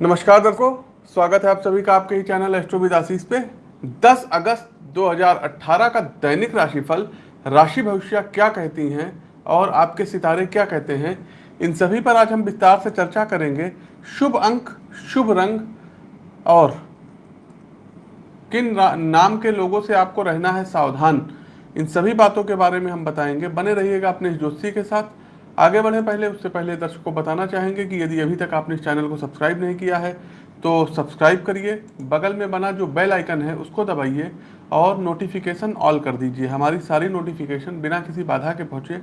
नमस्कार दर्शकों, स्वागत है आप सभी का आपके ही चैनल एस्ट्रोविद आशीष पे। 10 अगस्त 2018 का दैनिक राशिफल, राशि भविष्य क्या कहती हैं और आपके सितारे क्या कहते हैं, इन सभी पर आज हम विस्तार से चर्चा करेंगे। शुभ अंक, शुभ रंग और किन नाम के लोगों से आपको रहना है सावधान, इन सभी बातों के बारे में हम बताएँगे। बने रहिएगा अपने दोस्ती के साथ। आगे बढ़े, पहले उससे पहले दर्शकों को बताना चाहेंगे कि यदि अभी तक आपने इस चैनल को सब्सक्राइब नहीं किया है तो सब्सक्राइब करिए, बगल में बना जो बेल आइकन है उसको दबाइए और नोटिफिकेशन ऑल कर दीजिए। हमारी सारी नोटिफिकेशन बिना किसी बाधा के पहुँचे।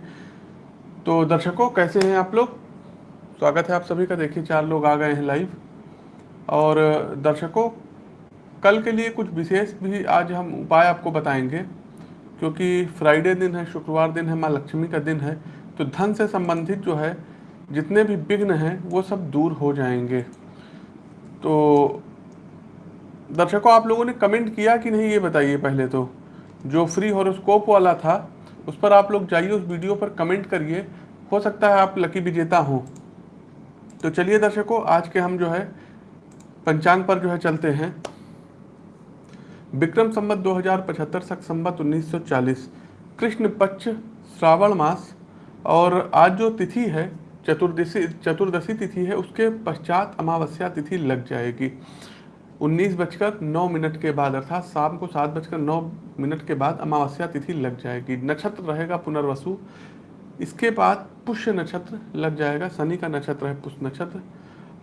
तो दर्शकों, कैसे हैं आप लोग? स्वागत है आप सभी का। देखिए, चार लोग आ गए हैं लाइव। और दर्शकों, कल के लिए कुछ विशेष भी आज हम उपाय आपको बताएँगे, क्योंकि फ्राइडे दिन है, शुक्रवार दिन है, माँ लक्ष्मी का दिन है। तो धन से संबंधित जो है, जितने भी विघ्न हैं, वो सब दूर हो जाएँगे। तो दर्शकों, आप लोगों ने कमेंट किया कि नहीं, ये बताइए पहले तो। जो फ्री हॉरोस्कोप वाला था, उस पर आप लोग जाइए, उस वीडियो पर कमेंट करिए। हो सकता है आप लकी विजेता हो। तो चलिए दर्शकों, आज के हम जो है, पंचांग पर जो है चलते हैं। विक्रम संबत 2075 सख संबत 1940 कृष्ण पक्ष श्रावण मास और आज जो तिथि है, चतुर्दशी चतुर्दशी तिथि है, उसके पश्चात अमावस्या तिथि लग जाएगी। उन्नीस बजकर नौ मिनट के बाद, अर्थात शाम को सात बजकर नौ मिनट के बाद अमावस्या तिथि लग जाएगी। नक्षत्र रहेगा पुनर्वसु। इसके बाद पुष्य नक्षत्र लग जाएगा, शनि का नक्षत्र है पुष्य नक्षत्र।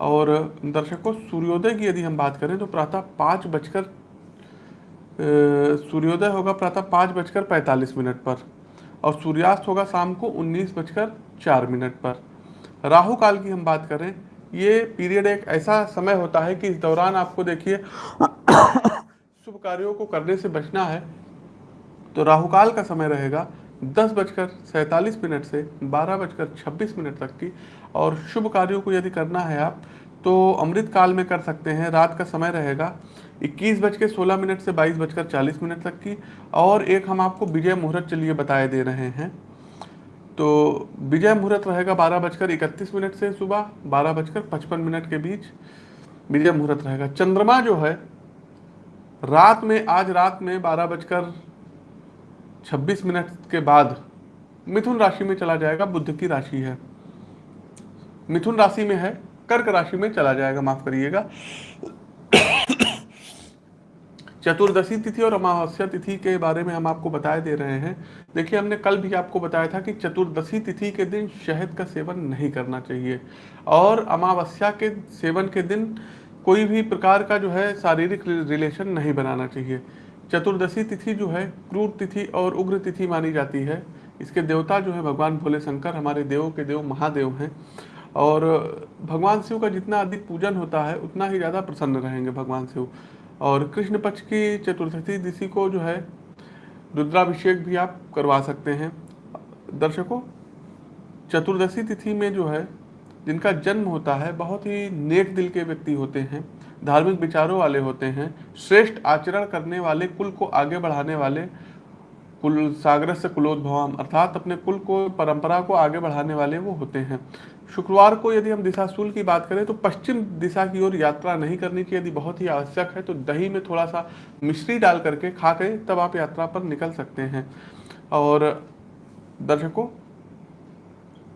और दर्शकों, सूर्योदय की यदि हम बात करें तो प्रातः पाँच बजकर सूर्योदय होगा प्रातः पाँच बजकर पैंतालीस मिनट पर। और सूर्यास्त होगा शाम को उन्नीस बजकर चार मिनट पर। राहु काल की हम बात करें, ये पीरियड एक ऐसा समय होता है कि इस दौरान आपको देखिए शुभ कार्यों को करने से बचना है। तो राहु काल का समय रहेगा दस बजकर सैंतालीस मिनट से बारह बजकर छब्बीस मिनट तक की। और शुभ कार्यों को यदि करना है आप तो अमृत काल में कर सकते हैं, रात का समय रहेगा इक्कीस बज के सोलह मिनट से बाईस बजकर चालीस मिनट तक की और एक हम आपको विजय मुहूर्त चलिए बताए दे रहे हैं। तो विजय मुहूर्त रहेगा बारह बजकर इकतीस मिनट से सुबह, बारह बजकर पचपन मिनट के बीच विजय मुहूर्त रहेगा। चंद्रमा जो है, रात में, आज रात में बारह बजकर छब्बीस मिनट के बाद मिथुन राशि में चला जाएगा बुद्ध की राशि है। मिथुन राशि में है, कर्क राशि में चला जाएगा, माफ़ करिएगा। चतुर्दशी तिथि और अमावस्या तिथि के बारे में हम आपको बताए दे रहे हैं। देखिए, हमने कल भी आपको बताया था कि चतुर्दशी तिथि के दिन शहद का सेवन नहीं करना चाहिए और अमावस्या के सेवन के दिन कोई भी प्रकार का जो है शारीरिक रिलेशन नहीं बनाना चाहिए। चतुर्दशी तिथि जो है क्रूर तिथि और उग्र तिथि मानी जाती है। इसके देवता जो है भगवान भोले शंकर, हमारे देवों के देव महादेव हैं और भगवान शिव का जितना अधिक पूजन होता है, उतना ही ज़्यादा प्रसन्न रहेंगे भगवान शिव। और कृष्ण पक्ष की चतुर्थी तिथि को जो है, रुद्राभिषेक भी आप करवा सकते हैं। दर्शकों, चतुर्दशी तिथि में जो है, जिनका जन्म होता है, बहुत ही नेक दिल के व्यक्ति होते हैं, धार्मिक विचारों वाले होते हैं, श्रेष्ठ आचरण करने वाले, कुल को आगे बढ़ाने वाले कुल सागर से कुलोद्भवम अर्थात अपने कुल को, परंपरा को आगे बढ़ाने वाले वो होते हैं। शुक्रवार को यदि हम दिशाशूल की बात करें तो पश्चिम दिशा की ओर यात्रा नहीं करनी चाहिए यदि बहुत ही आवश्यक है तो दही में थोड़ा सा मिश्री डाल करके खा के तब आप यात्रा पर निकल सकते हैं। और दर्शकों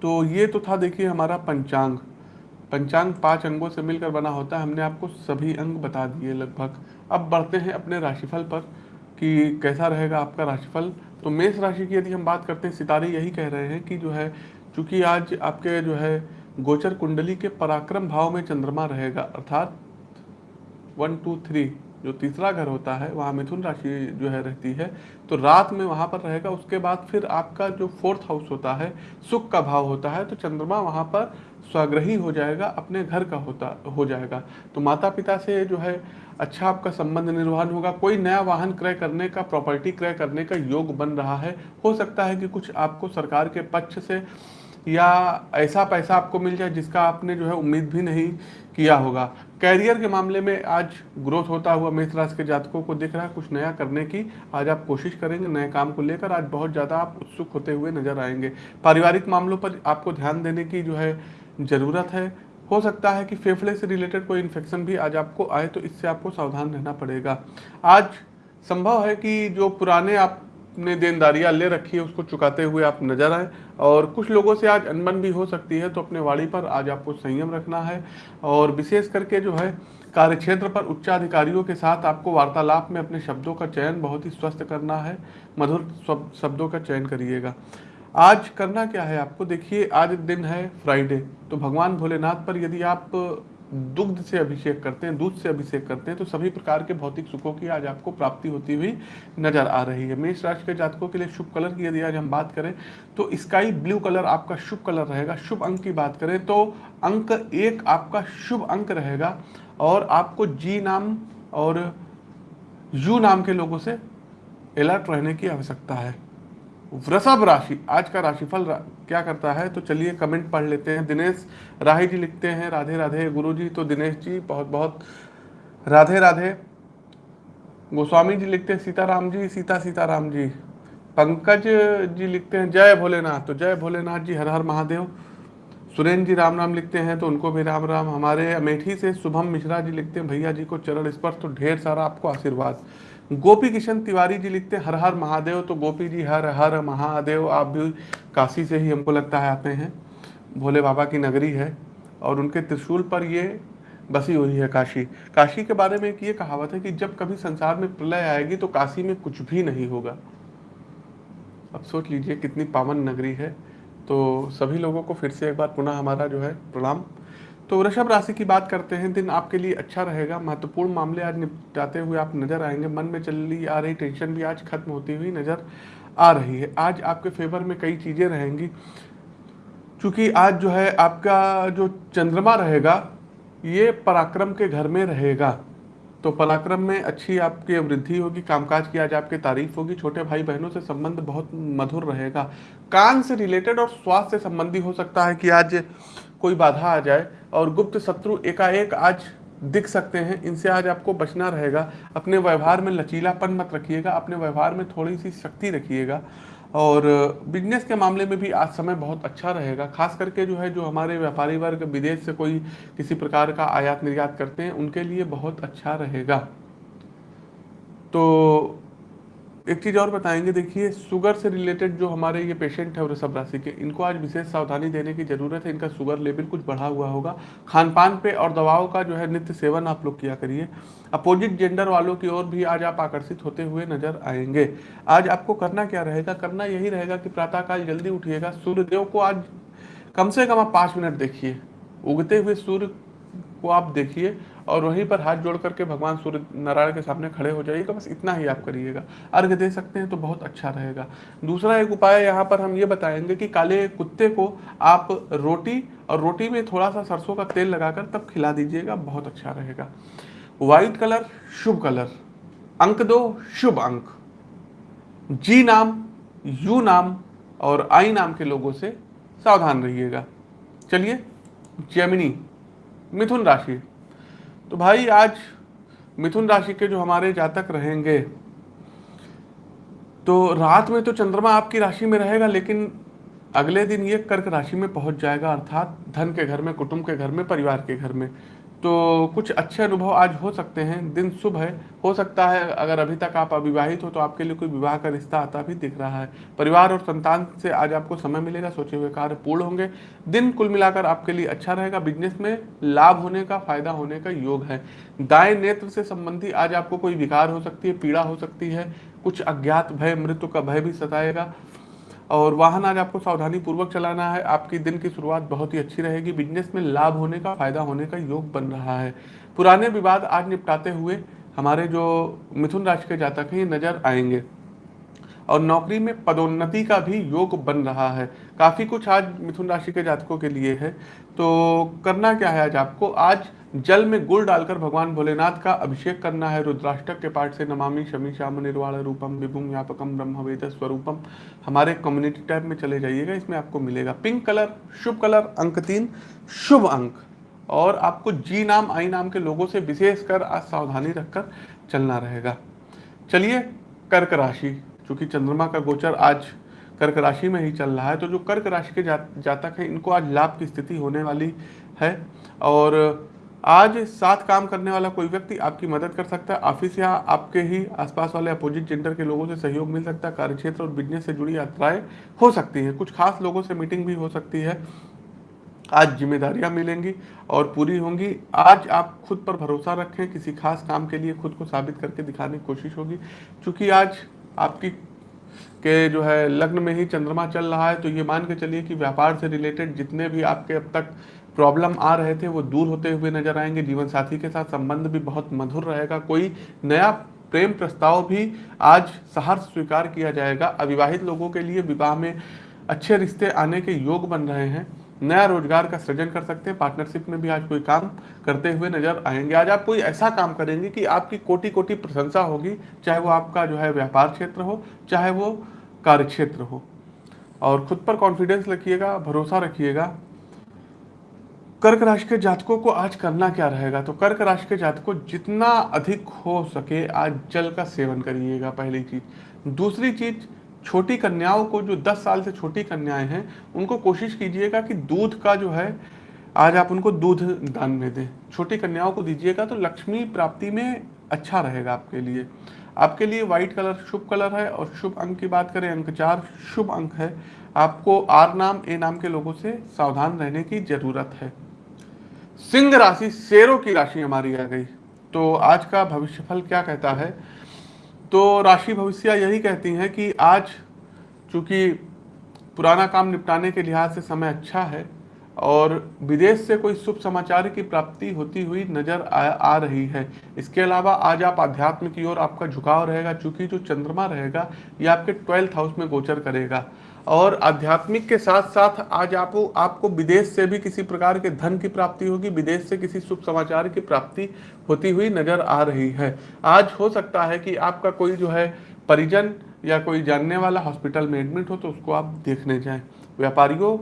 तो ये तो था देखिए हमारा पंचांग। पंचांग पाँच अंगों से मिलकर बना होता है। हमने आपको सभी अंग बता दिए लगभग। अब बढ़ते हैं अपने राशिफल पर। कि कैसा रहेगा आपका राशिफल? तो मेष राशि की यदि हम बात करते हैं, सितारे यही कह रहे हैं कि जो है क्योंकि आज आपके जो है, गोचर कुंडली के पराक्रम भाव में चंद्रमा रहेगा, अर्थात वन, टू, थ्री जो तीसरा घर होता है, वहाँ मिथुन राशि जो है रहती है तो रात में वहाँ पर रहेगा, उसके बाद फिर आपका जो फोर्थ हाउस होता है, सुख का भाव होता है तो चंद्रमा वहाँ पर स्वग्रही हो जाएगा, अपने घर का होता, हो जाएगा। तो माता पिता से जो है अच्छा आपका संबंध निर्वहन होगा, कोई नया वाहन क्रय करने का प्रॉपर्टी क्रय करने का योग बन रहा है। हो सकता है कि कुछ आपको सरकार के पक्ष से या ऐसा पैसा आपको मिल जाए जिसका आपने जो है उम्मीद भी नहीं किया होगा। कैरियर के मामले में आज ग्रोथ होता हुआ मेष राशि के जातकों को दिख रहा है। कुछ नया करने की आज आप कोशिश करेंगे, नए काम को लेकर आज बहुत ज़्यादा आप उत्सुक होते हुए नज़र आएँगे। पारिवारिक मामलों पर आपको ध्यान देने की जो है ज़रूरत है। हो सकता है कि फेफड़े से रिलेटेड कोई इन्फेक्शन भी आज आपको आए तो इससे आपको सावधान रहना पड़ेगा। आज संभव है कि जो पुराने आपने देनदारियाँ ले रखी है, उसको चुकाते हुए आप नज़र आए, और कुछ लोगों से आज अनबन भी हो सकती है तो अपने वाड़ी पर आज आपको संयम रखना है, और विशेष करके जो है, कार्यक्षेत्र पर उच्चाधिकारियों के साथ आपको वार्तालाप में अपने शब्दों का चयन बहुत ही स्वस्थ करना है। मधुर शब्दों का चयन करिएगा। आज करना क्या है आपको? देखिए, आज दिन है फ्राइडे तो भगवान भोलेनाथ पर यदि आप दुग्ध से अभिषेक करते हैं, दूध से अभिषेक करते हैं तो सभी प्रकार के भौतिक सुखों की आज आपको प्राप्ति होती हुई नज़र आ रही है। मेष राशि के जातकों के लिए शुभ कलर की यदि आज हम बात करें तो स्काई ब्लू कलर आपका शुभ कलर रहेगा। शुभ अंक की बात करें तो अंक एक आपका शुभ अंक रहेगा और आपको जी नाम और यू नाम के लोगों से अलर्ट रहने की आवश्यकता है। वृषभ राशि आज का राशिफल रा, क्या करता है? तो चलिए कमेंट पढ़ लेते हैं। दिनेश राही जी लिखते हैं राधे राधे। गुरु जी तो दिनेश जी बहुत बहुत राधे राधे। गोस्वामी जी लिखते हैं सीताराम जी सीता सीताराम जी। पंकज जी लिखते हैं जय भोलेनाथ। तो जय भोलेनाथ जी हर हर महादेव। सुरेंद्र जी राम राम लिखते हैं तो उनको भी राम राम। हमारे अमेठी से शुभम मिश्रा जी लिखते हैं भैया जी को चरण स्पर्श तो ढेर सारा आपको आशीर्वाद। गोपी किशन तिवारी जी लिखते हैं हर हर महादेव तो गोपी जी हर हर महादेव आप भी काशी से ही हमको लगता है आते हैं। भोले बाबा की नगरी है और उनके त्रिशूल पर ये बसी हुई है काशी। काशी के बारे में एक ये कहावत है कि जब कभी संसार में प्रलय आएगी तो काशी में कुछ भी नहीं होगा। अब सोच लीजिए कितनी पावन नगरी है तो सभी लोगों को फिर से एक बार पुनः हमारा जो है प्रणाम। तो वृषभ राशि की बात करते हैं। दिन आपके लिए अच्छा रहेगा। महत्वपूर्ण मामले आज निपटाते हुए आप नज़र आएँगे। मन में चली आ रही टेंशन भी आज खत्म होती हुई नज़र आ रही है। आज आपके फेवर में कई चीज़ें रहेंगी। क्योंकि आज जो है, आपका जो चंद्रमा रहेगा, ये पराक्रम के घर में रहेगा। तो पराक्रम में अच्छी आपकी वृद्धि होगी। कामकाज की आज आपकी तारीफ़ होगी। छोटे भाई बहनों से संबंध बहुत मधुर रहेगा। कान से रिलेटेड और स्वास्थ्य से संबंधी हो सकता है कि आज कोई बाधा आ जाए और गुप्त शत्रु एकाएक आज दिख सकते हैं। इनसे आज आपको बचना रहेगा। अपने व्यवहार में लचीलापन मत रखिएगा। अपने व्यवहार में थोड़ी सी शक्ति रखिएगा। और बिज़नेस के मामले में भी आज समय बहुत अच्छा रहेगा। खास करके जो है, जो हमारे व्यापारी वर्ग, विदेश से कोई किसी प्रकार का आयात निर्यात करते हैं, उनके लिए बहुत अच्छा रहेगा। तो एक चीज़ और बताएँगे, देखिए शुगर से रिलेटेड जो हमारे ये पेशेंट है वृषभ राशि के, इनको आज विशेष सावधानी देने की ज़रूरत है। इनका शुगर लेवल कुछ बढ़ा हुआ होगा। खान पान पे और दवाओं का जो है नित्य सेवन आप लोग किया करिए। अपोजिट जेंडर वालों की ओर भी आज आप आकर्षित होते हुए नज़र आएँगे। आज आपको करना क्या रहेगा? करना यही रहेगा कि प्रातःकाल जल्दी उठिएगा। सूर्यदेव को आज कम से कम आप पाँच मिनट देखिए। उगते हुए सूर्य को आप देखिए। और वहीं पर हाथ जोड़ करके भगवान सूर्य नारायण के सामने खड़े हो जाइएगा, बस इतना ही आप करिएगा। अर्घ दे सकते हैं तो बहुत अच्छा रहेगा। दूसरा एक उपाय यहाँ पर हम ये बताएँगे कि काले कुत्ते को आप रोटी और रोटी में थोड़ा सा सरसों का तेल लगाकर तब खिला दीजिएगा, बहुत अच्छा रहेगा। व्हाइट कलर, शुभ कलर। अंक दो, शुभ अंक। जी नाम, यू नाम और आई नाम के लोगों से सावधान रहिएगा। चलिए जेमिनी मिथुन राशि। तो भाई आज मिथुन राशि के जो हमारे जातक रहेंगे तो रात में तो चंद्रमा आपकी राशि में रहेगा, लेकिन अगले दिन ये कर्क राशि में पहुँच जाएगा, अर्थात धन के घर में, कुटुंब के घर में, परिवार के घर में। तो कुछ अच्छे अनुभव आज हो सकते हैं। दिन शुभ है। हो सकता है अगर अभी तक आप अविवाहित हो तो आपके लिए कोई विवाह का रिश्ता आता भी दिख रहा है। परिवार और संतान से आज आपको समय मिलेगा, सोचे हुए कार्य पूर्ण होंगे। दिन कुल मिलाकर आपके लिए अच्छा रहेगा। बिज़नेस में लाभ होने का, फ़ायदा होने का योग है। दाएँ नेत्र से संबंधी आज आपको कोई विकार हो सकती है, पीड़ा हो सकती है। कुछ अज्ञात भय, मृत्यु का भय भी सताएगा। और वाहन आज आपको सावधानी पूर्वक चलाना है। आपकी दिन की शुरुआत बहुत ही अच्छी रहेगी। बिज़नेस में लाभ होने का, फ़ायदा होने का योग बन रहा है। पुराने विवाद आज निपटाते हुए हमारे जो मिथुन राशि के जातक हैं, ये नज़र आएँगे। और नौकरी में पदोन्नति का भी योग बन रहा है। काफ़ी कुछ आज मिथुन राशि के जातकों के लिए है। तो करना क्या है आज आपको? आज जल में गुड़ डालकर भगवान भोलेनाथ का अभिषेक करना है। रुद्राष्टक के पाठ से नमामि, शमी, श्याम, निर्वाण रूपम विभुम व्यापकम ब्रह्म वेद स्वरूपम, हमारे कम्युनिटी टैब में चले जाइएगा। इसमें आपको मिलेगा पिंक कलर शुभ कलर अंक तीन, शुभ अंक। और आपको जी नाम आई नाम के लोगों से विशेष कर आज सावधानी रखकर चलना रहेगा। चलिए कर्क राशि, चूँकि चंद्रमा का गोचर आज कर्क राशि में ही चल रहा है तो जो कर्क राशि के जा, जातक हैं इनको आज लाभ की स्थिति होने वाली है। और आज साथ काम करने वाला कोई व्यक्ति आपकी मदद कर सकता है ऑफ़िस या आपके ही आसपास वाले अपोजिट जेंडर के लोगों से सहयोग मिल सकता है कार्यक्षेत्र और बिज़नेस से जुड़ी यात्राएँ हो सकती हैं। कुछ खास लोगों से मीटिंग भी हो सकती है। आज जिम्मेदारियाँ मिलेंगी और पूरी होंगी। आज आप खुद पर भरोसा रखें किसी खास काम के लिए खुद को साबित करके दिखाने की कोशिश होगी। क्योंकि आज आपकी के जो है लग्न में ही चंद्रमा चल रहा है तो ये मान के चलिए कि व्यापार से रिलेटेड जितने भी आपके अब तक प्रॉब्लम आ रहे थे, वो दूर होते हुए नज़र आएँगे। जीवन साथी के साथ संबंध भी बहुत मधुर रहेगा। कोई नया प्रेम प्रस्ताव भी आज सहर्ष स्वीकार किया जाएगा। अविवाहित लोगों के लिए विवाह में अच्छे रिश्ते आने के योग बन रहे हैं। नया रोज़गार का सृजन कर सकते हैं पार्टनरशिप में भी आज कोई काम करते हुए नज़र आएँगे। आज आप कोई ऐसा काम करेंगे कि आपकी कोटि कोटि प्रशंसा होगी, चाहे वो आपका जो है व्यापार क्षेत्र हो, चाहे वो कार्य क्षेत्र हो। और खुद पर कॉन्फिडेंस रखिएगा, भरोसा रखिएगा। कर्क राशि के जातकों को आज करना क्या रहेगा? तो कर्क राशि के जातकों, जितना अधिक हो सके आज जल का सेवन करिएगा, पहली चीज़। दूसरी चीज़ छोटी कन्याओं को, जो 10 साल से छोटी कन्याएँ हैं, उनको कोशिश कीजिएगा कि दूध का जो है, आज आप उनको दूध दान में दें। छोटी कन्याओं को दीजिएगा तो लक्ष्मी प्राप्ति में अच्छा रहेगा आपके लिए। आपके लिए व्हाइट कलर शुभ कलर है और शुभ अंक की बात करें, अंक चार, शुभ अंक है। आपको आर नाम, ए नाम के लोगों से सावधान रहने की ज़रूरत है। सिंह राशि, शेरों की राशि हमारी आ गई। तो आज का भविष्यफल क्या कहता है? तो राशि भविष्य यही कहती हैं कि आज चूँकि पुराना काम निपटाने के लिहाज से समय अच्छा है और विदेश से कोई शुभ समाचार की प्राप्ति होती हुई नज़र आ, आ रही है। इसके अलावा आज आप आध्यात्म की ओर आपका झुकाव रहेगा चूँकि जो चंद्रमा रहेगा ये आपके ट्वेल्थ हाउस में गोचर करेगा। और आध्यात्मिक के साथ साथ आज आप आपको विदेश से भी किसी प्रकार के धन की प्राप्ति होगी, विदेश से किसी शुभ समाचार की प्राप्ति होती हुई नज़र आ रही है। आज हो सकता है कि आपका कोई जो है परिजन या कोई जानने वाला हॉस्पिटल में एडमिट हो तो उसको आप देखने जाएँ। व्यापारियों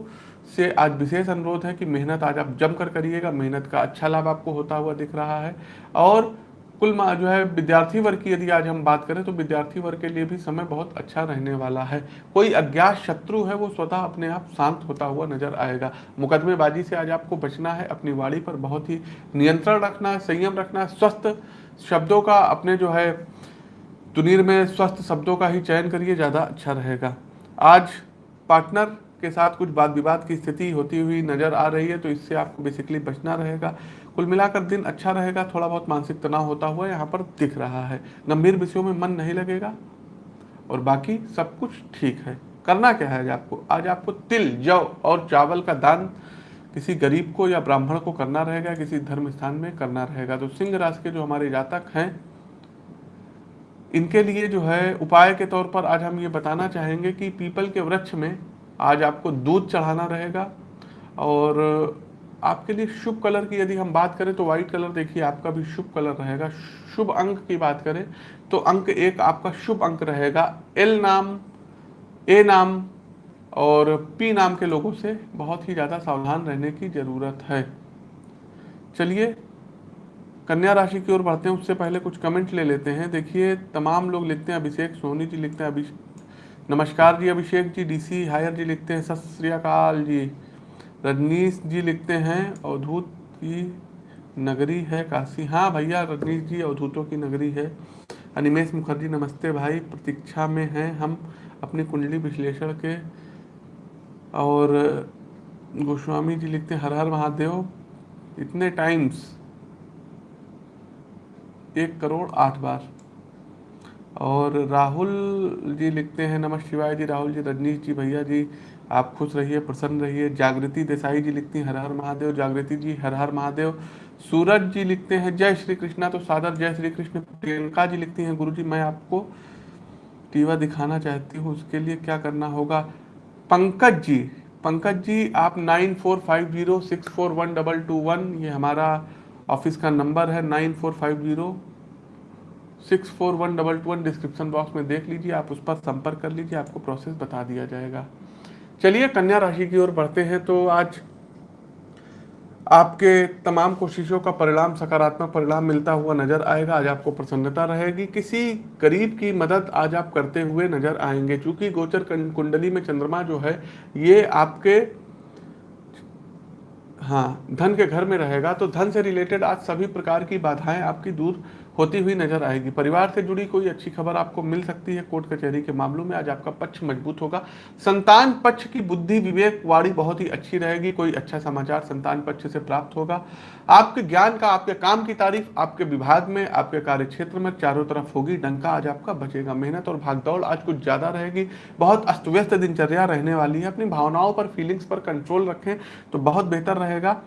से आज विशेष अनुरोध है कि मेहनत आज आप जमकर करिएगा, मेहनत का अच्छा लाभ आपको होता हुआ दिख रहा है। और कुल जो है विद्यार्थी वर्ग की यदि आज हम बात करें तो विद्यार्थी वर्ग के लिए भी समय बहुत अच्छा रहने वाला है। कोई अज्ञात शत्रु है, वो स्वतः अपने आप शांत होता हुआ नज़र आएगा। मुकदमेबाजी से आज आपको बचना है, अपनी वाणी पर बहुत ही नियंत्रण रखना है, संयम रखना है, स्वस्थ शब्दों का अपने जो है तुनीर में स्वस्थ शब्दों का ही चयन करिए, ज़्यादा अच्छा रहेगा। आज पार्टनर के साथ कुछ वाद विवाद की स्थिति होती हुई नज़र आ रही है तो इससे आपको बेसिकली बचना रहेगा। कुल मिलाकर दिन अच्छा रहेगा, थोड़ा बहुत मानसिक तनाव होता हुआ यहाँ पर दिख रहा है। गंभीर विषयों में मन नहीं लगेगा और बाकी सब कुछ ठीक है। करना क्या है आज आपको? आज आपको तिल, जौ और चावल का दान किसी गरीब को या ब्राह्मण को करना रहेगा, किसी धर्म स्थान में करना रहेगा। तो सिंह राशि के जो हमारे जातक हैं, इनके लिए जो है उपाय के तौर पर आज हम ये बताना चाहेंगे कि पीपल के वृक्ष में आज आपको दूध चढ़ाना रहेगा और आपके लिए शुभ कलर की यदि हम बात करें तो व्हाइट कलर देखिए, आपका भी शुभ कलर रहेगा। शुभ अंक की बात करें तो अंक एक आपका शुभ अंक रहेगा। एल नाम ए नाम और पी नाम के लोगों से बहुत ही ज़्यादा सावधान रहने की ज़रूरत है। चलिए, कन्या राशि की ओर बढ़ते हैं। उससे पहले कुछ कमेंट ले लेते हैं। देखिए, तमाम लोग लिखते हैं अभिषेक, सोनी जी लिखते हैं अभिषेक नमस्कार जी, अभिषेक जी डीसी हायर जी लिखते हैं, सत श्रीकाल जी। रजनीश जी लिखते हैं, अवधूत की नगरी है काशी। हाँ भैया, रजनीश जी अवधूतों की नगरी है। अनिमेश मुखर्जी, नमस्ते भाई, प्रतीक्षा में हैं हम अपनी कुंडली विश्लेषण के। और गोस्वामी जी लिखते हैं हर हर महादेव, इतने टाइम्स एक करोड़ आठ बार। और राहुल जी लिखते हैं, नमः शिवाय जी, राहुल जी, रजनीश जी, भैया जी आप खुश रहिए, प्रसन्न रहिए। जागृति देसाई जी लिखती हैं, हर हर महादेव। जागृति जी, हर हर महादेव। सूरज जी लिखते हैं, जय श्री कृष्णा। तो सादर जय श्री कृष्ण। प्रियंका जी लिखती हैं गुरु जी मैं आपको टीवा दिखाना चाहती हूँ, उसके लिए क्या करना होगा? पंकज जी पंकज जी, आप nine four five zero six four one double two one, ये हमारा ऑफ़िस का नंबर है, nine four five zero six four one double two one description box में देख लीजिए, आप उस पर संपर्क कर लीजिए, आपको प्रोसेस बता दिया जाएगा। चलिए कन्या राशि की ओर बढ़ते हैं तो आज आपके तमाम कोशिशों का परिणाम, सकारात्मक परिणाम मिलता हुआ नज़र आएगा। आज आपको प्रसन्नता रहेगी। किसी गरीब की मदद आज आप करते हुए नज़र आएँगे। क्योंकि गोचर कुंडली में चंद्रमा जो है, ये आपके हाँ धन के घर में रहेगा। तो धन से रिलेटेड आज सभी प्रकार की बाधाएँ आपकी दूर होती हुई नज़र आएगी। परिवार से जुड़ी कोई अच्छी खबर आपको मिल सकती है। कोर्ट कचहरी के मामलों में आज आपका पक्ष मज़बूत होगा। संतान पक्ष की बुद्धि, विवेक, वाणी बहुत ही अच्छी रहेगी। कोई अच्छा समाचार संतान पक्ष से प्राप्त होगा। आपके ज्ञान का, आपके काम की तारीफ़ आपके विभाग में, आपके कार्य क्षेत्र में चारों तरफ़ होगी। डंका आज आपका बचेगा। मेहनत और भागदौड़ आज कुछ ज़्यादा रहेगी। बहुत अस्त व्यस्त दिनचर्या रहने वाली है। अपनी भावनाओं पर फीलिंग्स पर कंट्रोल रखें तो बहुत बेहतर रहेगा।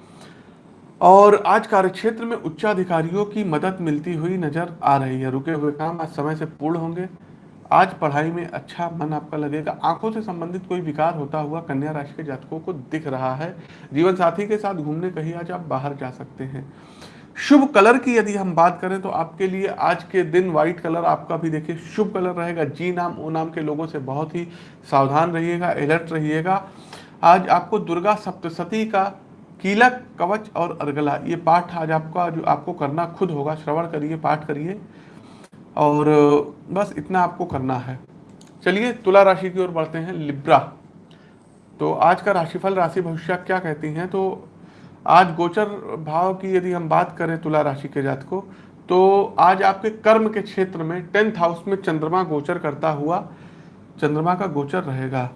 और आज कार्यक्षेत्र में उच्चाधिकारियों की मदद मिलती हुई नज़र आ रही है। रुके हुए काम आज समय से पूर्ण होंगे। आज पढ़ाई में अच्छा मन आपका लगेगा। आँखों से संबंधित कोई विकार होता हुआ कन्या राशि के जातकों को दिख रहा है। जीवन साथी के साथ घूमने कहीं आज आप बाहर जा सकते हैं। शुभ कलर की यदि हम बात करें तो आपके लिए आज के दिन व्हाइट कलर आपका भी देखिए शुभ कलर रहेगा। जी नाम, ओ नाम के लोगों से बहुत ही सावधान रहिएगा अलर्ट रहिएगा। आज आपको दुर्गा सप्तशती का कीलक, कवच और अर्गला, ये पाठ आज आपका, जो आपको करना खुद होगा, श्रवण करिए, पाठ करिए, और, बस इतना आपको करना है। चलिए, तुला राशि की ओर बढ़ते हैं, लिब्रा। तो आज का राशिफल, राशि भविष्य क्या कहती हैं? तो आज गोचर भाव की यदि हम बात करें तुला राशि के जात को तो आज आपके कर्म के क्षेत्र में, टेंथ हाउस में चंद्रमा गोचर करता हुआ, चंद्रमा का गोचर रहेगा।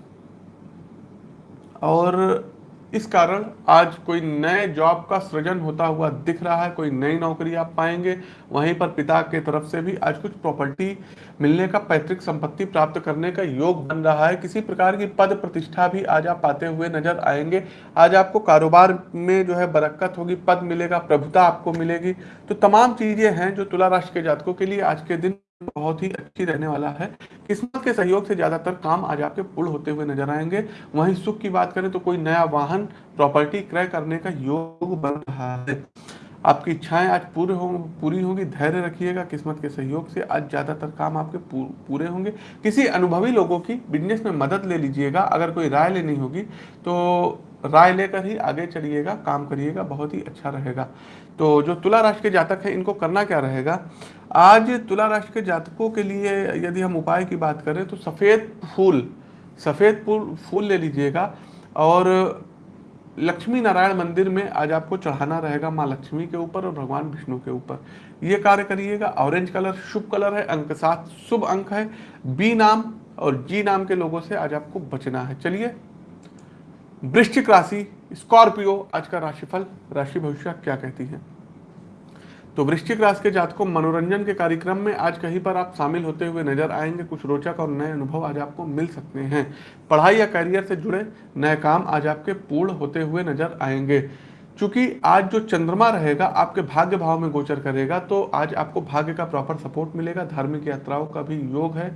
और इस कारण आज कोई नए जॉब का सृजन होता हुआ दिख रहा है, कोई नई नौकरी आप पाएँगे। वहीं पर पिता के तरफ़ से भी आज कुछ प्रॉपर्टी मिलने का पैतृक संपत्ति प्राप्त करने का योग बन रहा है। किसी प्रकार की पद प्रतिष्ठा भी आज आप पाते हुए नज़र आएँगे। आज आपको कारोबार में जो है बरक्कत होगी, पद मिलेगा, प्रभुता आपको मिलेगी। तो तमाम चीज़ें हैं जो तुला राशि के जातकों के लिए आज के दिन बहुत ही अच्छी रहने वाला है। किस्मत के सहयोग से ज़्यादातर काम आज आपके पूर्ण होते हुए नज़र आएँगे। वहीं सुख की बात करें तो कोई नया वाहन प्रॉपर्टी क्रय करने का योग बन रहा है। आपकी इच्छाएँ आज पूरे हो, पूरी होंगी। धैर्य रखिएगा। किस्मत के सहयोग से आज ज़्यादातर काम आपके पूरे होंगे। किसी अनुभवी लोगों की बिज़नेस में मदद ले लीजिएगा। अगर कोई राय लेनी होगी तो राय लेकर ही आगे चलिएगा, काम करिएगा। बहुत ही अच्छा रहेगा। तो जो तुला राशि के जातक हैं, इनको करना क्या रहेगा? आज तुला राशि के जातकों के लिए यदि हम उपाय की बात करें तो सफ़ेद फूल सफ़ेद फूल फूल ले लीजिएगा और लक्ष्मी नारायण मंदिर में आज आपको चढ़ाना रहेगा माँ लक्ष्मी के ऊपर और भगवान विष्णु के ऊपर। ये कार्य करिएगा। ऑरेंज कलर, शुभ कलर है, अंक सात शुभ अंक है। बी नाम और जी नाम के लोगों से आज आपको बचना है। चलिए, वृश्चिक राशि स्कॉर्पियो, आज का राशिफल, राशि भविष्य क्या कहती है? तो वृश्चिक राशि के जातकों, मनोरंजन के कार्यक्रम में आज कहीं पर आप शामिल होते हुए नज़र आएँगे। कुछ रोचक और नए अनुभव आज आपको मिल सकते हैं। पढ़ाई या करियर से जुड़े नए काम आज आपके पूर्ण होते हुए नज़र आएँगे। चूँकि आज जो चंद्रमा रहेगा, आपके भाग्य भाव में गोचर करेगा तो आज आपको भाग्य का प्रॉपर सपोर्ट मिलेगा। धार्मिक यात्राओं का भी योग है।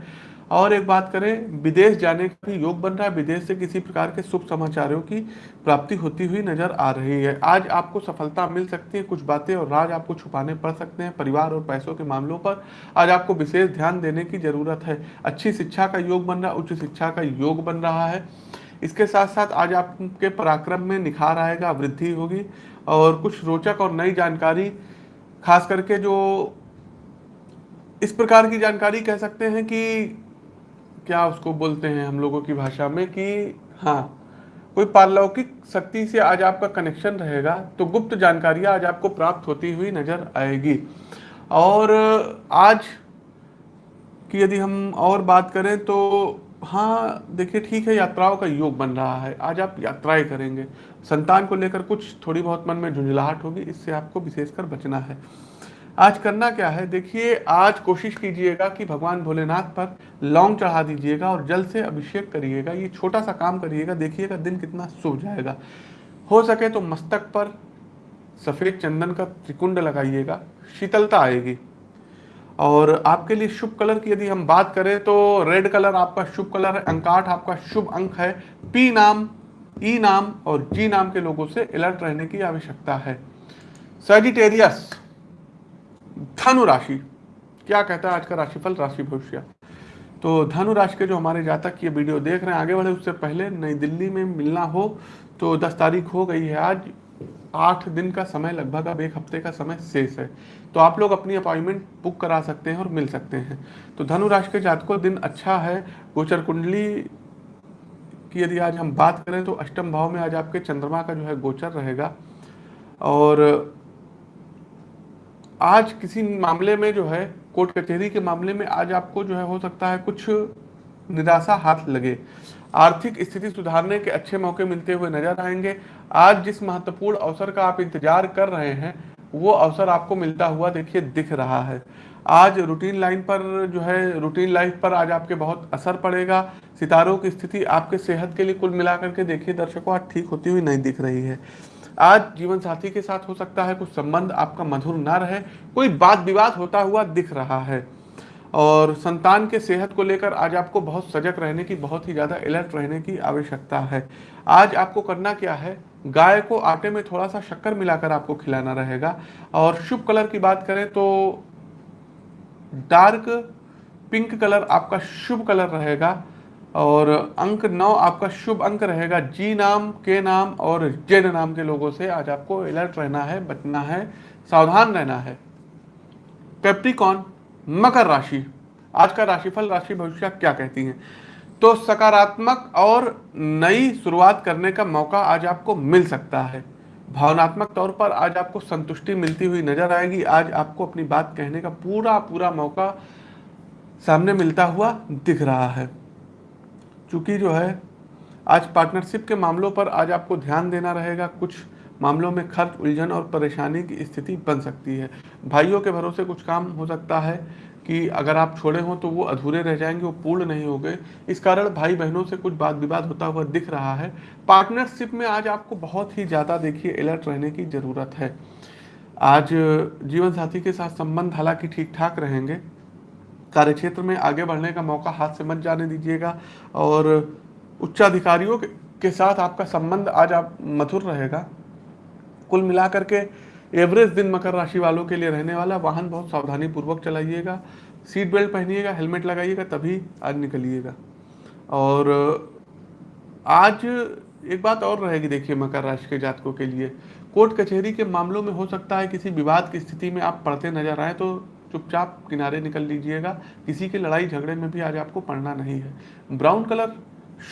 और एक बात करें, विदेश जाने का भी योग बन रहा है। विदेश से किसी प्रकार के शुभ समाचारों की प्राप्ति होती हुई नज़र आ रही है। आज आपको सफलता मिल सकती है, कुछ बातें और राज आपको छुपाने पड़ सकते हैं। परिवार और पैसों के मामलों पर आज आपको विशेष ध्यान देने की ज़रूरत है। अच्छी शिक्षा का योग बन रहा उच्च शिक्षा का योग बन रहा है। इसके साथ साथ आज आपके पराक्रम में निखार आएगा, वृद्धि होगी और कुछ रोचक और नई जानकारी, खास करके जो इस प्रकार की जानकारी कह सकते हैं कि क्या उसको बोलते हैं हम लोगों की भाषा में कि हाँ कोई पारलौकिक शक्ति से आज आपका कनेक्शन रहेगा तो गुप्त जानकारियाँ आज आपको प्राप्त होती हुई नज़र आएगी। और आज की यदि हम और बात करें तो हाँ देखिए, ठीक है, यात्राओं का योग बन रहा है, आज आप यात्राएँ करेंगे। संतान को लेकर कुछ थोड़ी बहुत मन में झुंझलाहट होगी, इससे आपको विशेषकर बचना है। आज करना क्या है? देखिए, आज कोशिश कीजिएगा कि भगवान भोलेनाथ पर लौंग चढ़ा दीजिएगा और जल से अभिषेक करिएगा। ये छोटा सा काम करिएगा, देखिएगा दिन कितना शुभ जाएगा। हो सके तो मस्तक पर सफ़ेद चंदन का त्रिकुंड लगाइएगा, शीतलता आएगी। और आपके लिए शुभ कलर की यदि हम बात करें तो रेड कलर आपका शुभ कलर है अंकाठ आपका शुभ अंक है। पी नाम ई नाम और जी नाम के लोगों से अलर्ट रहने की आवश्यकता है। सेजिटेरियस धनु राशि। क्या कहता है आज का राशिफल? राशि भविष्य। तो धनु राशि के जो हमारे जातक ये वीडियो देख रहे हैं, आगे बढ़े उससे पहले नई दिल्ली में मिलना हो तो दस तारीख हो गई है आज। आठ दिन का समय लगभग अब एक हफ़्ते का समय शेष है। तो आप लोग अपनी अपॉइंटमेंट बुक करा सकते हैं और मिल सकते हैं। तो धनु राशि के जातकों, दिन अच्छा है। गोचर कुंडली की यदि आज हम बात करें तो अष्टम भाव में आज आपके चंद्रमा का जो है गोचर रहेगा। और आज किसी मामले में जो है, कोर्ट कचहरी के मामले में आज आपको जो है, हो सकता है कुछ निराशा हाथ लगे। आर्थिक स्थिति सुधारने के अच्छे मौके मिलते हुए नज़र आएँगे। आज जिस महत्वपूर्ण अवसर का आप इंतज़ार कर रहे हैं, वो अवसर आपको मिलता हुआ देखिए, दिख रहा है। आज रूटीन लाइन पर जो है, रूटीन लाइफ पर आज आपके बहुत असर पड़ेगा। सितारों की स्थिति आपके सेहत के लिए कुल मिलाकर के देखिए, दर्शकों, आज ठीक होती हुई नहीं दिख रही है। आज जीवन साथी के साथ हो सकता है कुछ संबंध आपका मधुर ना रहे, कोई बात विवाद होता हुआ दिख रहा है। और संतान के सेहत को लेकर आज आपको बहुत सजग रहने की, बहुत ही ज़्यादा अलर्ट रहने की आवश्यकता है। आज आपको करना क्या है? गाय को आटे में थोड़ा सा शक्कर मिलाकर आपको खिलाना रहेगा। और शुभ कलर की बात करें तो डार्क पिंक कलर आपका शुभ कलर रहेगा। और अंक नौ आपका शुभ अंक रहेगा। जी नाम, के नाम और जेड नाम के लोगों से आज आपको अलर्ट रहना है, बचना है, सावधान रहना है। कैप्रिकॉन, मकर राशि। आज का राशिफल, राशि भविष्य क्या कहती है? तो सकारात्मक और नई शुरुआत करने का मौका आज आपको मिल सकता है। भावनात्मक तौर पर आज आपको संतुष्टि मिलती हुई नज़र आएगी। आज आपको अपनी बात कहने का पूरा पूरा मौका सामने मिलता हुआ दिख रहा है। चूँकि जो है, आज पार्टनरशिप के मामलों पर आज आपको ध्यान देना रहेगा। कुछ मामलों में खर्च, उलझन और परेशानी की स्थिति बन सकती है। भाइयों के भरोसे कुछ काम हो सकता है कि अगर आप छोड़े हों तो वो अधूरे रह जाएँगे, वो पूर्ण नहीं हो गए। इस कारण भाई बहनों से कुछ बात विवाद होता हुआ दिख रहा है। पार्टनरशिप में आज आपको बहुत ही ज़्यादा, देखिए अलर्ट रहने की ज़रूरत है। आज जीवन साथी के साथ संबंध हालाँकि ठीक ठाक रहेंगे कार्यक्षेत्र में आगे बढ़ने का मौका हाथ से मत जाने दीजिएगा और उच्चाधिकारियों के साथ आपका संबंध आज आप मधुर रहेगा। कुल मिलाकर के एवरेज दिन मकर राशि वालों के लिए रहने वाला वाहन बहुत सावधानी पूर्वक चलाइएगा, सीट बेल्ट पहनिएगा, हेलमेट लगाइएगा, तभी आज निकलिएगा। और आज एक बात और रहेगी, देखिए, मकर राशि के जातकों के लिए। कोर्ट कचहरी के मामलों में हो सकता है किसी विवाद की स्थिति में आप पढ़ते नज़र आए तो चुपचाप किनारे निकल लीजिएगा। किसी की लड़ाई झगड़े में भी आज आपको पढ़ना नहीं है। ब्राउन कलर,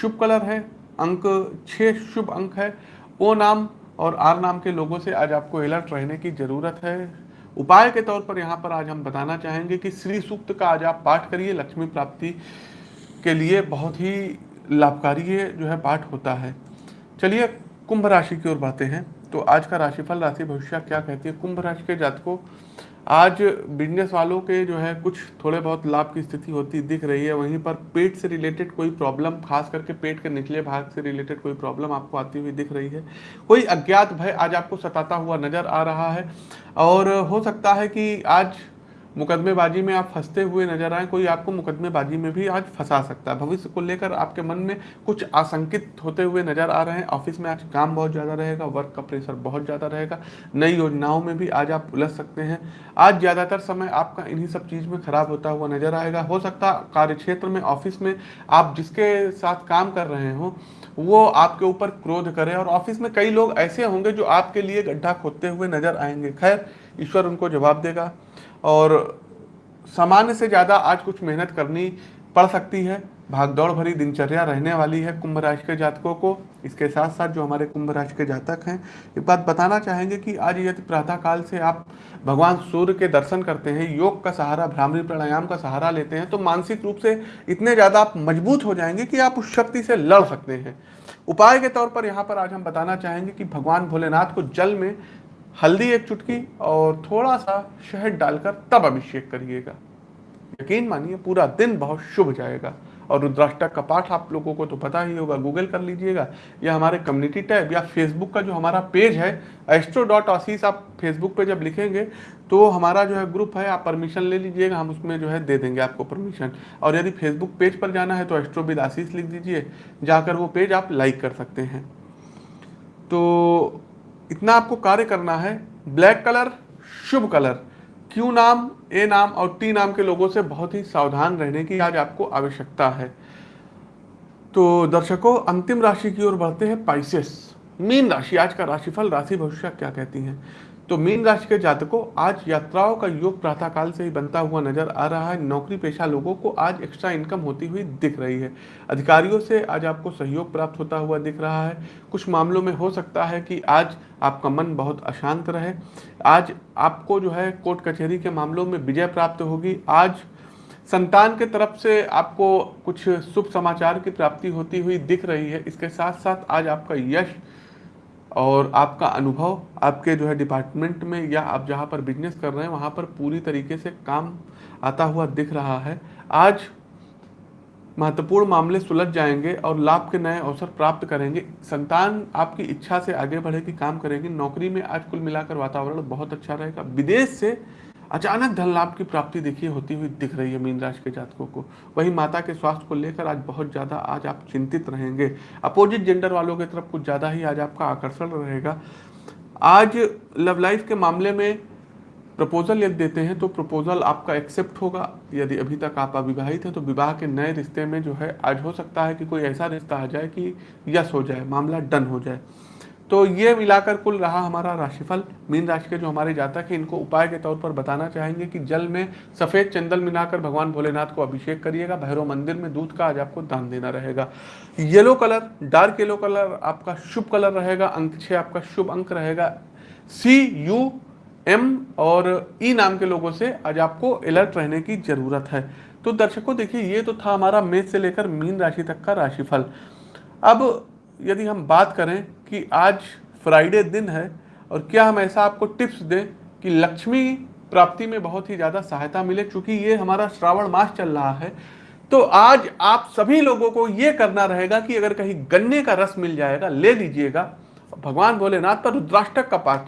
शुभ कलर है, अंक छः शुभ अंक है। ओ नाम और आर नाम के लोगों से आज आपको अलर्ट रहने की ज़रूरत है। उपाय के तौर पर यहाँ पर आज हम बताना चाहेंगे कि श्री सूक्त का आज आप पाठ करिए। लक्ष्मी प्राप्ति के लिए बहुत ही लाभकारी जो है पाठ होता है। चलिए, कुंभ राशि की ओर बातें हैं। तो आज का राशिफल, राशि भविष्य क्या कहती है? कुंभ राशि के जातकों आज बिज़नेस वालों के जो है, कुछ थोड़े बहुत लाभ की स्थिति होती दिख रही है। वहीं पर पेट से रिलेटेड कोई प्रॉब्लम खास करके पेट के निचले भाग से रिलेटेड कोई प्रॉब्लम आपको आती हुई दिख रही है। कोई अज्ञात भय आज आपको सताता हुआ नज़र आ रहा है। और हो सकता है कि आज मुकदमेबाजी में आप फंसते हुए नज़र आए, कोई आपको मुकदमेबाजी में भी आज फंसा सकता है। भविष्य को लेकर आपके मन में कुछ आशंकित होते हुए नज़र आ रहे हैं। ऑफ़िस में आज काम बहुत ज़्यादा रहेगा, वर्क का प्रेशर बहुत ज़्यादा रहेगा। नई योजनाओं में भी आज आप उलझ सकते हैं। आज ज़्यादातर समय आपका इन्हीं सब चीज़ में खराब होता हुआ नज़र आएगा। हो सकता कार्य क्षेत्र में, ऑफ़िस में आप जिसके साथ काम कर रहे हो, वो आपके ऊपर क्रोध करे। और ऑफ़िस में कई लोग ऐसे होंगे जो आपके लिए गड्ढा खोदते हुए नज़र आएँगे। खैर, ईश्वर उनको जवाब देगा। और सामान्य से ज़्यादा आज कुछ मेहनत करनी पड़ सकती है। भागदौड़ भरी दिनचर्या रहने वाली है कुंभ राशि के जातकों को। इसके साथ साथ जो हमारे कुंभ राशि के जातक हैं, एक बात बताना चाहेंगे कि आज यदि प्रातः काल से आप भगवान सूर्य के दर्शन करते हैं, योग का सहारा, भ्रामरी प्राणायाम का सहारा लेते हैं तो मानसिक रूप से इतने ज़्यादा आप मज़बूत हो जाएँगे कि आप उस शक्ति से लड़ सकते हैं। उपाय के तौर पर यहाँ पर आज हम बताना चाहेंगे कि भगवान भोलेनाथ को जल में हल्दी एक चुटकी और थोड़ा सा शहद डालकर तब अभिषेक करिएगा। यकीन मानिए, पूरा दिन बहुत शुभ जाएगा। और रुद्राष्टक का पाठ आप लोगों को तो पता ही होगा, गूगल कर लीजिएगा, या हमारे कम्युनिटी टैब या फेसबुक का जो हमारा पेज है एस्ट्रो डॉट आशीष आप फेसबुक पे जब लिखेंगे तो हमारा जो है ग्रुप है, आप परमिशन ले लीजिएगा, हम उसमें जो है दे देंगे आपको परमिशन और यदि फेसबुक पेज पर जाना है तो एस्ट्रो विद आशीष लिख दीजिए, जाकर वो पेज आप लाइक कर सकते हैं। तो इतना आपको कार्य करना है ब्लैक कलर शुभ कलर क्यू नाम ए नाम और टी नाम के लोगों से बहुत ही सावधान रहने की आज आपको आवश्यकता है तो दर्शकों अंतिम राशि की ओर बढ़ते हैं पाइसेस मीन राशि आज का राशिफल राशि भविष्य क्या कहती हैं तो मीन राशि के जातकों, आज यात्राओं का योग प्रातः काल से ही बनता हुआ नज़र आ रहा है। नौकरी पेशा लोगों को आज एक्स्ट्रा इनकम होती हुई दिख रही है। अधिकारियों से आज आपको सहयोग प्राप्त होता हुआ दिख रहा है। कुछ मामलों में हो सकता है कि आज आपका मन बहुत अशांत रहे। आज आपको जो है कोर्ट कचहरी के मामलों में विजय प्राप्त होगी। आज संतान के तरफ़ से आपको कुछ शुभ समाचार की प्राप्ति होती हुई दिख रही है। इसके साथ साथ आज आपका यश और आपका अनुभव आपके जो है डिपार्टमेंट में या आप जहाँ पर बिज़नेस कर रहे हैं, वहाँ पर पूरी तरीके से काम आता हुआ दिख रहा है। आज महत्वपूर्ण मामले सुलझ जाएँगे और लाभ के नए अवसर प्राप्त करेंगे। संतान आपकी इच्छा से आगे बढ़ेगी काम करेगी। नौकरी में आज कुल मिलाकर वातावरण बहुत अच्छा रहेगा। विदेश से अचानक धन लाभ की प्राप्ति देखिए होती हुई दिख रही है मीन राशि के जातकों को। वही माता के स्वास्थ्य को लेकर आज बहुत ज़्यादा आज आप चिंतित रहेंगे। अपोजिट जेंडर वालों की तरफ़ कुछ ज़्यादा ही आज आपका आकर्षण रहेगा। आज लव लाइफ के मामले में प्रपोजल यदि देते हैं तो प्रपोजल आपका एक्सेप्ट होगा। यदि अभी तक आप अविवाहित हैं तो विवाह के नए रिश्ते में जो है आज हो सकता है कि कोई ऐसा रिश्ता आ जाए कि यस हो जाए, मामला डन हो जाए। तो ये मिलाकर कुल रहा हमारा राशिफल, मीन राशि के जो हमारे जातक हैं, इनको उपाय के तौर पर बताना चाहेंगे कि जल में सफ़ेद चंदन मिलाकर भगवान भोलेनाथ को अभिषेक करिएगा। भैरव मंदिर में दूध का आज आपको दान देना रहेगा। Yellow colour, dark yellow colour आपका शुभ कलर रहेगा, अंक छः आपका शुभ अंक रहेगा। सी, यू, एम और ई नाम के लोगों से आज आपको अलर्ट रहने की ज़रूरत है। तो दर्शकों, देखिए, ये तो था हमारा मेष से लेकर मीन राशि तक का राशिफल। अब यदि हम बात करें कि आज फ्राइडे दिन है और क्या हम ऐसा आपको टिप्स दें कि लक्ष्मी प्राप्ति में बहुत ही ज़्यादा सहायता मिले, क्योंकि ये हमारा श्रावण मास चल रहा है। तो आज आप सभी लोगों को ये करना रहेगा कि अगर कहीं गन्ने का रस मिल जाएगा, ले लीजिएगा। भगवान भोलेनाथ पर रुद्राष्टक का पाठ,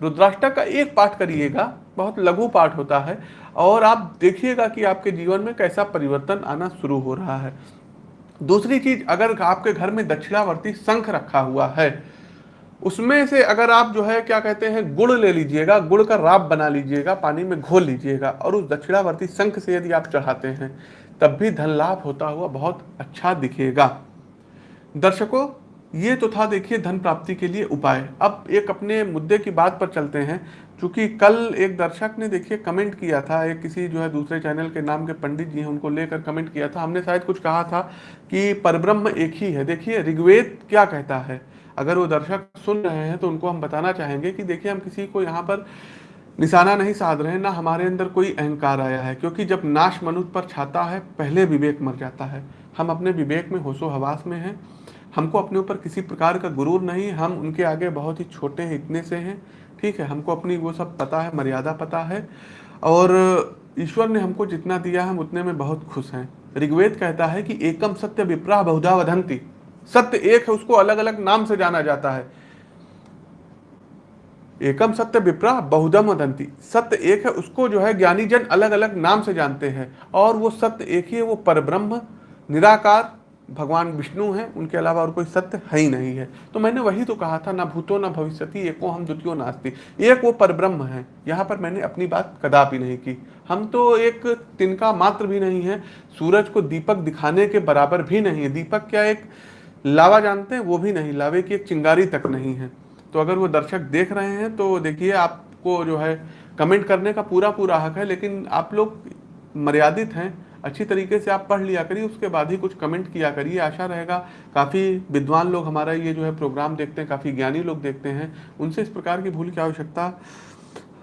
रुद्राष्टक का एक पाठ करिएगा, बहुत लघु पाठ होता है। और आप देखिएगा कि आपके जीवन में कैसा परिवर्तन आना शुरू हो रहा है। दूसरी चीज़, अगर आपके घर में दक्षिणावर्ती शंख रखा हुआ है, उसमें से अगर आप जो है, क्या कहते हैं, गुड़ ले लीजिएगा, गुड़ का राब बना लीजिएगा, पानी में घोल लीजिएगा, और उस दक्षिणावर्ती शंख से यदि आप चढ़ाते हैं, तब भी धन लाभ होता हुआ बहुत अच्छा दिखेगा। दर्शकों, ये तो था देखिए धन प्राप्ति के लिए उपाय। अब एक अपने मुद्दे की बात पर चलते हैं। क्योंकि कल एक दर्शक ने देखिए कमेंट किया था, एक किसी जो है दूसरे चैनल के नाम के पंडित जी हैं, उनको लेकर कमेंट किया था। हमने शायद कुछ कहा था कि परब्रह्म एक ही है। देखिए, ऋग्वेद क्या कहता है? अगर वो दर्शक सुन रहे हैं तो उनको हम बताना चाहेंगे कि देखिए, हम किसी को यहाँ पर निशाना नहीं साध रहे ना हमारे अंदर कोई अहंकार आया है, क्योंकि जब नाश मनुष्य पर छाता है, पहले विवेक मर जाता है। हम अपने विवेक में होशो हवास में हैं। हमको अपने ऊपर किसी प्रकार का गुरूर नहीं हम उनके आगे बहुत ही छोटे हैं इतने से हैं। ठीक है, हमको अपनी वो सब पता है, मर्यादा पता है, और ईश्वर ने हमको जितना दिया हम उतने में बहुत खुश हैं। ऋग्वेद कहता है कि एकम सत्य विप्रा बहुधा वधंती सत्य एक है, उसको अलग अलग नाम से जाना जाता है। एकम सत्य विप्रा बहुधम वदंती। सत्य एक है, उसको जो है ज्ञानी जन अलग अलग नाम से जानते हैं, और वो सत्य एक ही है, वो परब्रह्म, निराकार भगवान विष्णु हैं, उनके अलावा और कोई सत्य है ही नहीं है। तो मैंने वही तो कहा था, ना भूतो, ना भविष्यति, एको हम द्वितीय नास्ती। एक वो परब्रह्म है, यहाँ पर मैंने अपनी बात कदापि नहीं की। हम तो एक तिनका मात्र भी नहीं है, सूरज को दीपक दिखाने के बराबर भी नहीं है। दीपक क्या एक लावा जानते हैं? वो भी नहीं, लावे की एक चिंगारी तक नहीं है। तो अगर वो दर्शक देख रहे हैं तो देखिए, आपको जो है, कमेंट करने का पूरा पूरा हक है, लेकिन आप लोग मर्यादित हैं। अच्छी तरीके से आप पढ़ लिया करिए, उसके बाद ही कुछ कमेंट किया करिए, आशा रहेगा काफ़ी विद्वान लोग हमारा ये जो है प्रोग्राम देखते हैं, काफ़ी ज्ञानी लोग देखते हैं, उनसे इस प्रकार की भूल की आवश्यकता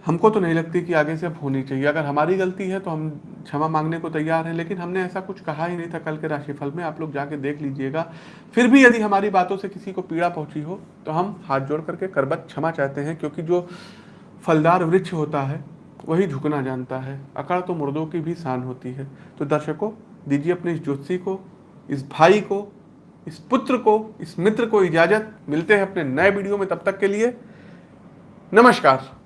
हमको तो नहीं लगती कि आगे से अब होनी चाहिए। अगर हमारी गलती है तो हम क्षमा मांगने को तैयार हैं, लेकिन हमने ऐसा कुछ कहा ही नहीं था कल के राशिफल में। आप लोग जाके देख लीजिएगा। फिर भी यदि हमारी बातों से किसी को पीड़ा पहुँची हो तो हम हाथ जोड़ करके करबत क्षमा चाहते हैं, क्योंकि जो फलदार वृक्ष होता है वही झुकना जानता है। अकड़ तो मुर्दों की भी शान होती है। तो दर्शकों, दीजिए अपने इस ज्योतिषी को, इस भाई को, इस पुत्र को, इस मित्र को इजाज़त। मिलते हैं अपने नए वीडियो में। तब तक के लिए नमस्कार।